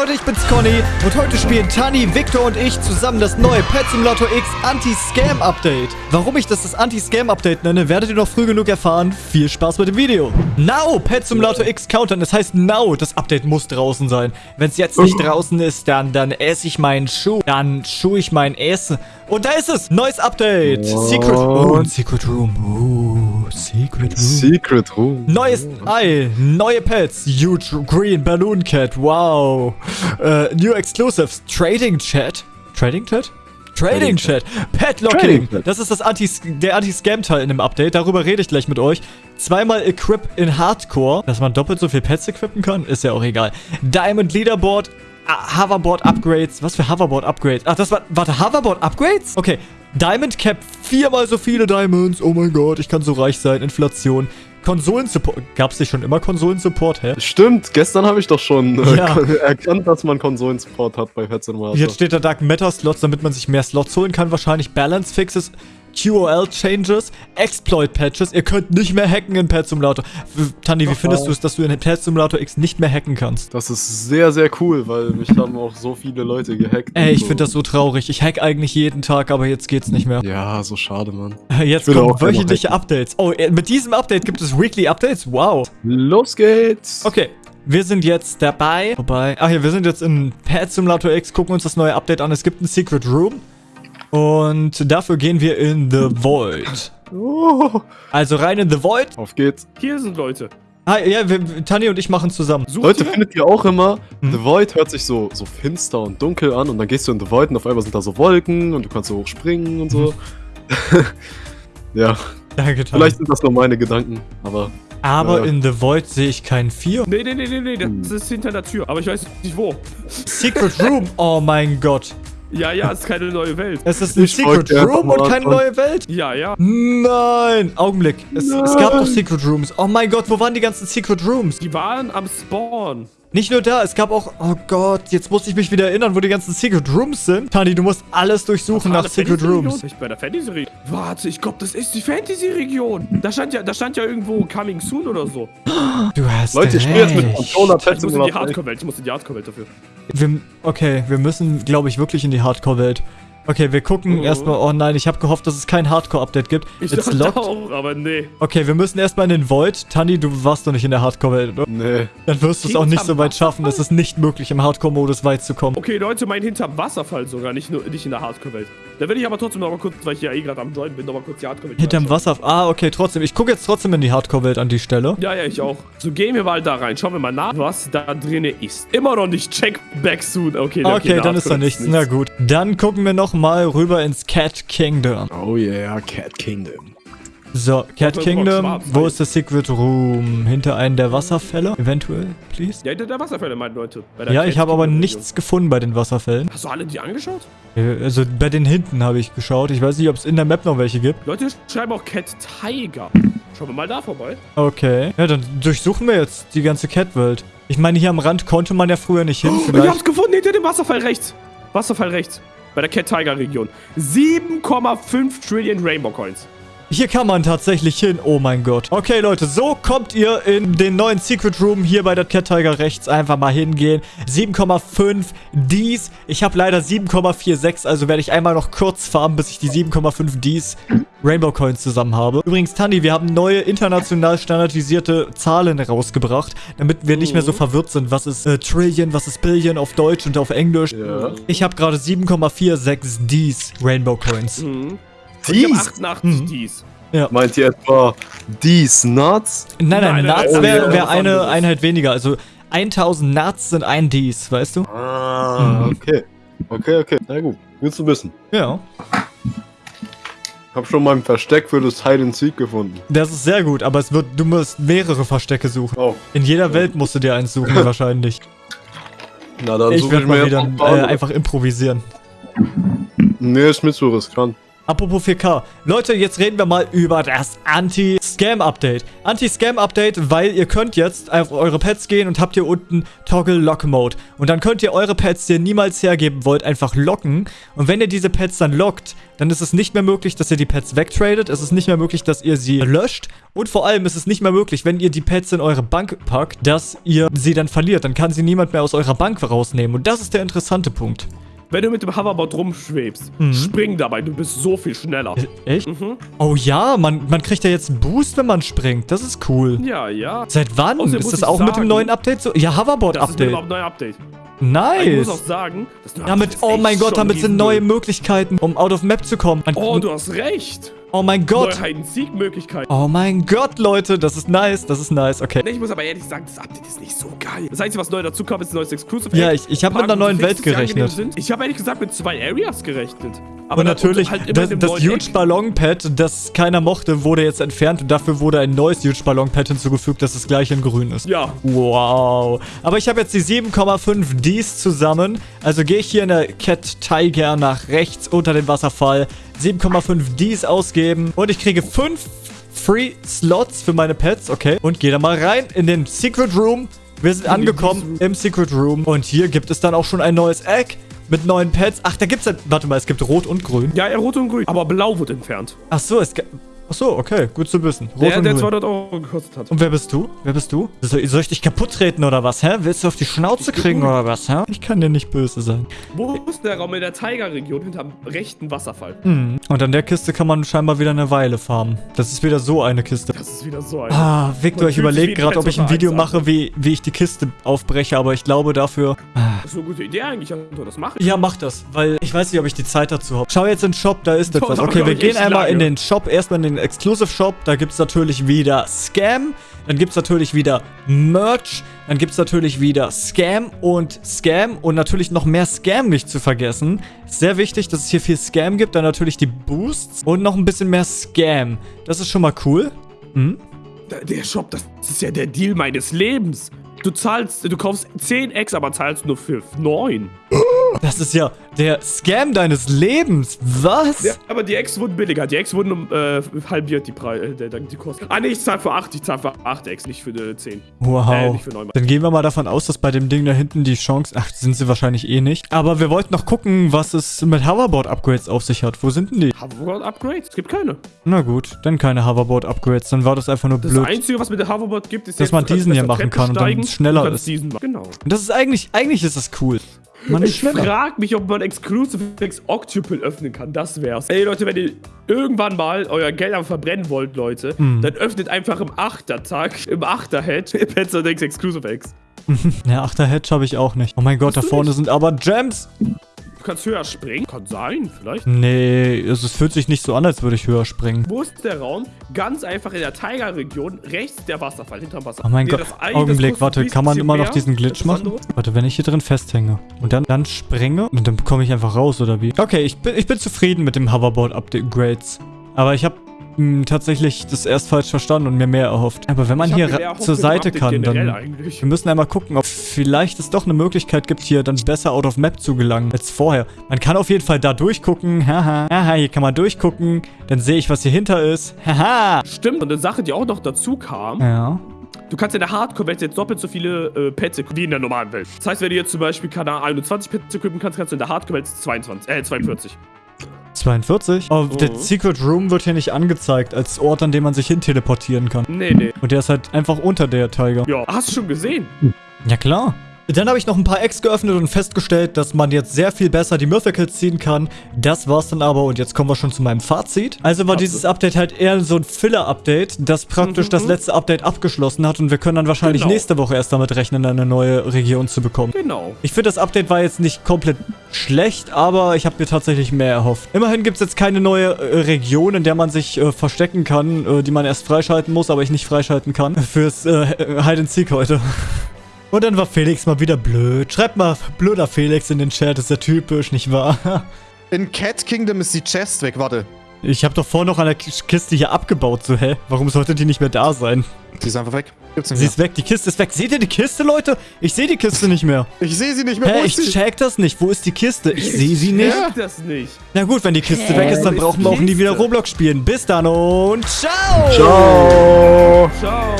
Leute, ich bin's Conny und heute spielen Tani, Victor und ich zusammen das neue Pet Simulator X Anti-Scam Update. Warum ich das das Anti-Scam Update nenne, werdet ihr noch früh genug erfahren. Viel Spaß mit dem Video. Now, Pet Simulator X Countdown. Das heißt now, das Update muss draußen sein. Wenn es jetzt nicht draußen ist, dann, dann esse ich meinen Schuh. Dann schuhe ich mein Essen. Und da ist es. Neues Update. Secret, oh, Secret Room. Oh, Secret Room. Secret Room. Neues Ei, neue Pets, Huge Green Balloon Cat, wow. Äh, new Exclusives, Trading Chat. Trading Chat? Trading Chat, Pet Locking. Das ist das Anti der Anti-Scam-Teil in dem Update. Darüber rede ich gleich mit euch. Zweimal Equip in Hardcore. Dass man doppelt so viel Pets equippen kann, ist ja auch egal. Diamond Leaderboard, ah, Hoverboard Upgrades. Was für Hoverboard Upgrades? Ach, das war. Warte, Hoverboard Upgrades? Okay. Diamond Cap, viermal so viele Diamonds. Oh mein Gott, ich kann so reich sein. Inflation. Konsolensupport. Gab es nicht schon immer Konsolensupport? Hä? Stimmt, gestern habe ich doch schon äh, Ja. erkannt, dass man Konsolensupport hat bei Simulator. Jetzt steht da Dark Matter Slots, damit man sich mehr Slots holen kann. Wahrscheinlich Balance Fixes, QOL Changes, Exploit Patches. Ihr könnt nicht mehr hacken in Pet Simulator. Tandy, wie findest du es, dass du in Pet Simulator X nicht mehr hacken kannst? Das ist sehr, sehr cool, weil mich haben auch so viele Leute gehackt. Ey, ich so. finde das so traurig. Ich hack eigentlich jeden Tag, aber jetzt geht's nicht mehr. Ja, so schade, Mann. Jetzt kommen wöchentliche Updates. Oh, äh, mit diesem Update gibt es Weekly Updates? Wow. Los geht's! Okay. Wir sind jetzt dabei. Wobei. Ach ja, wir sind jetzt in Pet Simulator X, gucken uns das neue Update an. Es gibt ein Secret Room. Und dafür gehen wir in The Void. Oh, Also rein in The Void. auf geht's. Hier sind Leute. Ah, ja, wir, Tani und ich machen zusammen. Sucht Leute, ihr? findet ihr auch immer, Hm. The Void hört sich so, so finster und dunkel an und dann gehst du in The Void und auf einmal sind da so Wolken und du kannst so hoch springen und so. ja, Danke, Tani. vielleicht sind das nur meine Gedanken, aber Aber äh. in The Void sehe ich kein Vier. Nee, nee, nee, nee, nee, Hm. das ist hinter der Tür. Aber ich weiß nicht wo. Secret Room. Oh mein Gott. Ja, ja, es ist keine neue Welt. Es ist ein Ich Secret Room und keine neue Welt. Ja, ja. Nein. Augenblick. Es, es Nein. gab doch Secret Rooms. Oh mein Gott, wo waren die ganzen Secret Rooms? Die waren am Spawn. Nicht nur da, es gab auch... Oh Gott, jetzt muss ich mich wieder erinnern, wo die ganzen Secret Rooms sind. Tani, du musst alles durchsuchen nach Secret? Rooms. Ich bei der Fantasy-Region. Warte, ich glaube, das ist die Fantasy-Region. Da stand ja, da stand ja irgendwo Coming Soon oder so. Du hast Leute, ich spiele jetzt mit. Controller Ich muss in die. Hardcore-Welt. Ich muss in die Hardcore-Welt dafür. Wir, okay, wir müssen, glaube ich, wirklich in die Hardcore-Welt. Okay, wir gucken Oh. erstmal... Oh nein, ich habe gehofft, dass es kein Hardcore-Update gibt. Ich It's locked. auch, aber nee. Okay, wir müssen erstmal in den Void. Tani, du warst doch nicht in der Hardcore-Welt, oder? Nee. Dann wirst du es auch nicht so weit schaffen. Es ist nicht möglich, im Hardcore-Modus weit zu kommen. Okay, Leute, mein hinterm Wasserfall sogar, nicht nur nicht in der Hardcore-Welt. Da will ich aber trotzdem noch mal kurz, weil ich ja eh gerade am Join bin, noch mal kurz die Hardcore-Welt Hinterm. Wasser... Ah, okay, trotzdem. Ich gucke jetzt trotzdem in die Hardcore-Welt an die Stelle. Ja, ja, ich auch. So, gehen wir mal da rein. Schauen wir mal nach, was da drinne ist. Immer noch nicht. Check back soon. Okay, Okay, da dann ist da nichts. Na gut. Dann gucken wir nochmal rüber ins Cat Kingdom. Oh yeah, Cat Kingdom. So, Cat Kingdom. Wo ist der Secret Room? Hinter einem der Wasserfälle? Eventuell, please? Ja, hinter der Wasserfälle, meinen Leute. Ja, Cat ich habe aber nichts gefunden bei den Wasserfällen. Hast du alle die angeschaut? Äh, Also bei den hinten habe ich geschaut. Ich weiß nicht, ob es in der Map noch welche gibt. Leute schreiben auch Cat Tiger. Schauen wir mal da vorbei. Okay. Ja, dann durchsuchen wir jetzt die ganze Cat-Welt. Ich meine, hier am Rand konnte man ja früher nicht hin. Oh, ich hab's gefunden, hinter dem Wasserfall rechts. Wasserfall rechts. Bei der Cat Tiger Region. 7,5 Trillion Rainbow Coins. Hier kann man tatsächlich hin. Oh mein Gott. Okay, Leute, so kommt ihr in den neuen Secret Room hier bei der Cat Tiger rechts. Einfach mal hingehen. 7,5 Ds. Ich habe leider 7,46, also werde ich einmal noch kurz farmen, bis ich die 7,5 Ds Rainbow Coins zusammen habe. Übrigens, Tandy, wir haben neue international standardisierte Zahlen rausgebracht, damit wir nicht mehr so verwirrt sind. Was ist äh, Trillion, was ist Billion auf Deutsch und auf Englisch. Ja. Ich habe gerade 7,46 Ds Rainbow Coins. Mhm. Ich Dies? 88 Mhm. Ds. Meint ihr etwa These Nuts? Nein, nein, Nein, nein, Nuts wäre wär eine. Einheit weniger. Also 1000 Nuts sind ein Ds, weißt du? Ah, okay. Okay, okay. Na gut, gut zu wissen. Ja. Hab schon mal ein Versteck für das Hide and Seek gefunden. Das ist sehr gut, aber es wird, du musst mehrere Verstecke suchen. Oh, In jeder Welt musst du dir eins suchen, wahrscheinlich. na dann Ich suche werde ich mir mal wieder ein äh, einfach improvisieren. Nee, ist mir zu riskant. Apropos 4K. Leute, jetzt reden wir mal über das Anti-Scam-Update. Anti-Scam-Update, weil ihr könnt jetzt auf eure Pets gehen und habt hier unten Toggle Lock Mode. Und dann könnt ihr eure Pets, die ihr niemals hergeben wollt, einfach locken. Und wenn ihr diese Pets dann lockt, dann ist es nicht mehr möglich, dass ihr die Pets wegtradet. Es ist nicht mehr möglich, dass ihr sie löscht. Und vor allem ist es nicht mehr möglich, wenn ihr die Pets in eure Bank packt, dass ihr sie dann verliert. Dann kann sie niemand mehr aus eurer Bank rausnehmen. Und das ist der interessante Punkt. Wenn du mit dem Hoverboard rumschwebst, Mhm. spring dabei, du bist so viel schneller. Echt? Mhm. Oh ja, man, man kriegt ja jetzt einen Boost, wenn man springt. Das ist cool. Ja, ja. Seit wann? Außerdem ist das auch mit dem sagen, neuen Update so? Ja, Das ist Hoverboard-Update. überhaupt ein neues Update. Ich Nice. muss auch sagen, das neue Damit, oh mein Gott, damit sind neue Möglichkeiten, um out of map zu kommen. Man- Oh, du hast recht. oh mein Gott. Neue Hide-and-Seek-Möglichkeit. Oh mein Gott, Leute, das ist nice, das ist nice, okay. Ich muss aber ehrlich sagen, das Update ist nicht so geil. Das Einzige, was neu dazu kam, ist ein neues Exclusive. Ja, ich- ich hab mit einer neuen Welt gerechnet. Ich habe ehrlich gesagt mit zwei Areas gerechnet. Aber und natürlich, halt immer das, das Huge Eck. Ballon-Pad, das keiner mochte, wurde jetzt entfernt und dafür wurde ein neues Huge Ballon-Pad hinzugefügt, das das gleiche in grün ist. Ja, Wow. Aber ich habe jetzt die 7,5 Ds zusammen. Also gehe ich hier in der Cat Tiger nach rechts unter dem Wasserfall. 7,5 Ds ausgeben. Und ich kriege 5 Free Slots für meine Pets. Okay. Und gehe da mal rein in den Secret Room. Wir sind angekommen im Secret Room. Und hier gibt es dann auch schon ein neues Egg mit neuen Pets. Ach, da gibt es ja... Warte mal, es gibt Rot und Grün. ja, ja, rot und grün. Aber blau wird entfernt. Ach so, es... Ach so, okay. Gut zu wissen. Rot Der, und der Grün. 200 Euro gekostet hat. Und wer bist du? Wer bist du? Soll, soll ich dich kaputt treten oder was, hä? Willst du auf die Schnauze kriegen oder was, hä? Ich kann dir nicht böse sein. Wo ist der Raum in der Tiger-Region hinterm rechten Wasserfall? Hm. Und an der Kiste kann man scheinbar wieder eine Weile farmen. Das ist wieder so eine Kiste. Das ist wieder so ein. Ah, Victor, Man ich überlege gerade, ob ich ein Video mache, wie, wie ich die Kiste aufbreche, aber ich glaube dafür... Ah. Das ist eine gute Idee eigentlich, Anton. Das mache ich. Ja, mach das, weil ich weiß nicht, ob ich die Zeit dazu habe. Schau jetzt in den Shop, da ist etwas. Okay, wir gehen einmal in den Shop, erstmal in den Exclusive Shop. Da gibt es natürlich wieder Scam. Dann gibt es natürlich wieder Merch. Dann gibt es natürlich wieder Scam und Scam. Und natürlich noch mehr Scam nicht zu vergessen. Sehr wichtig, dass es hier viel Scam gibt. Dann natürlich die Boosts und noch ein bisschen mehr Scam. Das ist schon mal cool. Hm? Der, Shop, das ist ja der Deal meines Lebens. Du zahlst, du kaufst 10 X, aber zahlst nur für 9. Das ist ja der Scam deines Lebens. Was? Ja, aber die X wurden billiger. Die X wurden um äh, halbiert die Preise, äh, die Kosten. Ah, nee, ich zahl für 8. Ich zahl für 8 X, nicht für äh, 10. Äh, Wow. nicht für 9. Dann gehen wir mal davon aus, dass bei dem Ding da hinten die Chance... Ach, sind sie wahrscheinlich eh nicht. Aber wir wollten noch gucken, was es mit Hoverboard-Upgrades auf sich hat. Wo sind denn die? Hoverboard Upgrades? Es gibt keine. Na gut, dann keine Hoverboard-Upgrades. Dann war das einfach nur Das blöd. Einzige, was mit der Hoverboard gibt, ist Dass man kannst diesen hier machen kann und dann steigen, schneller ist. Genau. Und das ist eigentlich... Eigentlich ist das cool. Man Ich frag mich, ob man Exclusive X Octuple öffnen kann. Das wär's. Ey, Leute, wenn ihr irgendwann mal euer Geld am verbrennen wollt, Leute, Hm. dann öffnet einfach im Achtertag, im Achterhead, Pets und X Exclusive X. Ja, Achter Hedge habe ich auch nicht. Oh mein Gott, da vorne nicht? sind aber Gems. Du kannst höher springen. Kann sein, vielleicht. Nee, also es fühlt sich nicht so an, als würde ich höher springen. Wo ist der Raum? Ganz einfach in der Tiger-Region, rechts der Wasserfall, hinterm Wasser. Oh mein Nee, Gott, Augenblick, warte, kann man immer noch diesen Glitch machen? Warte, wenn ich hier drin festhänge und dann, dann springe und dann komme ich einfach raus, oder wie? Okay, ich bin, ich bin zufrieden mit dem Hoverboard-Upgrades. Aber ich habe tatsächlich das erst falsch verstanden und mir mehr erhofft. Aber wenn man Ich hier zur Seite kann, dann... eigentlich. Wir müssen einmal gucken, ob vielleicht es doch eine Möglichkeit gibt, hier dann besser out of map zu gelangen als vorher. Man kann auf jeden Fall da durchgucken. Haha. Haha, hier kann man durchgucken. Dann sehe ich, was hier hinter ist. Haha. Stimmt, und eine Sache, die auch noch dazu kam, Ja. Du kannst in der Hardcore-Welt jetzt doppelt so viele äh, Pets wie in der normalen Welt. Das heißt, wenn du jetzt zum Beispiel, keine Ahnung, 21 Pets equippen kannst, kannst du in der Hardcore-Welt 22, äh, 42. 42? Oh, der Mhm. Secret Room wird hier nicht angezeigt als Ort, an dem man sich hin teleportieren kann. Nee, nee. Und der ist halt einfach unter der Tiger. Ja, hast du schon gesehen? Ja, klar. Dann habe ich noch ein paar Eggs geöffnet und festgestellt, dass man jetzt sehr viel besser die Mythicals ziehen kann. Das war's dann aber und jetzt kommen wir schon zu meinem Fazit. Also war dieses Update halt eher so ein Filler-Update, das praktisch Mhm. das letzte Update abgeschlossen hat und wir können dann wahrscheinlich Genau. nächste Woche erst damit rechnen, eine neue Region zu bekommen. Genau. Ich finde, das Update war jetzt nicht komplett schlecht, aber ich habe mir tatsächlich mehr erhofft. Immerhin gibt es jetzt keine neue äh, Region, in der man sich äh, verstecken kann, äh, die man erst freischalten muss, aber ich nicht freischalten kann. Fürs äh, Hide and Seek heute. Und dann war Felix mal wieder blöd. Schreibt mal blöder Felix in den Chat, ist ja typisch, nicht wahr? In Cat Kingdom ist die Chest weg, warte. Ich habe doch vorhin noch an der K- Kiste hier abgebaut. So, hä? Warum sollte die nicht mehr da sein? Sie ist einfach weg. Gibt's nicht Sie mehr. ist weg, die Kiste ist weg. Seht ihr die Kiste, Leute? Ich sehe die Kiste nicht mehr. Ich sehe sie nicht mehr. Hä, Wo ich ist sie? check das nicht. Wo ist die Kiste? Ich sehe sie nicht. Ich das nicht. Na gut, wenn die Kiste Hä? weg ist, dann brauchen die wir auch nie wieder? Roblox spielen. Bis dann und ciao! Ciao. Ciao.